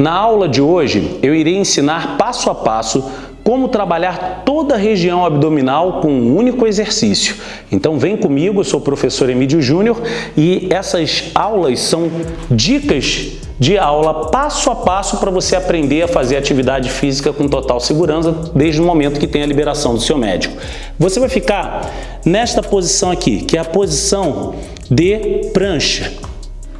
Na aula de hoje, eu irei ensinar passo a passo como trabalhar toda a região abdominal com um único exercício. Então vem comigo, eu sou o professor Emílio Júnior e essas aulas são dicas de aula passo a passo para você aprender a fazer atividade física com total segurança desde o momento que tem a liberação do seu médico. Você vai ficar nesta posição aqui, que é a posição de prancha.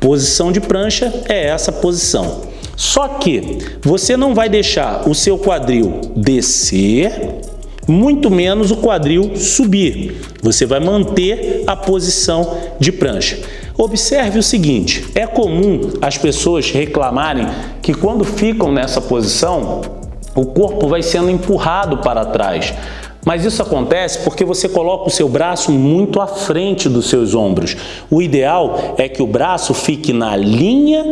Posição de prancha é essa posição. Só que você não vai deixar o seu quadril descer, muito menos o quadril subir. Você vai manter a posição de prancha. Observe o seguinte, é comum as pessoas reclamarem que quando ficam nessa posição, o corpo vai sendo empurrado para trás. Mas isso acontece porque você coloca o seu braço muito à frente dos seus ombros. O ideal é que o braço fique na linha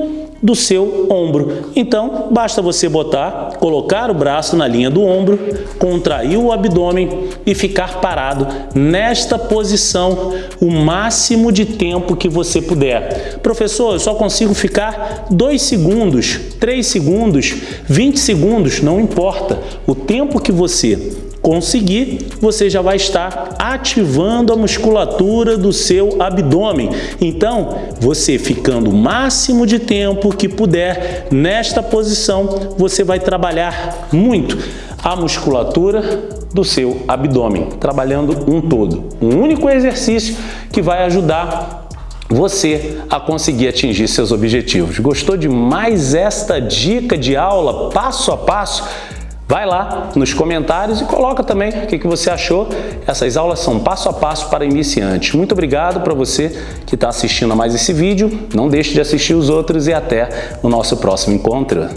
do seu ombro. Então, basta você botar, colocar o braço na linha do ombro, contrair o abdômen e ficar parado nesta posição o máximo de tempo que você puder. Professor, eu só consigo ficar 2 segundos, 3 segundos, 20 segundos, não importa. O tempo que você conseguir, você já vai estar ativando a musculatura do seu abdômen. Então, você ficando o máximo de tempo que puder nesta posição, você vai trabalhar muito a musculatura do seu abdômen, trabalhando um todo. Um único exercício que vai ajudar você a conseguir atingir seus objetivos. Gostou de mais esta dica de aula passo a passo? Vai lá nos comentários e coloca também o que, que você achou. Essas aulas são passo a passo para iniciantes. Muito obrigado para você que está assistindo a mais esse vídeo. Não deixe de assistir os outros e até o nosso próximo encontro.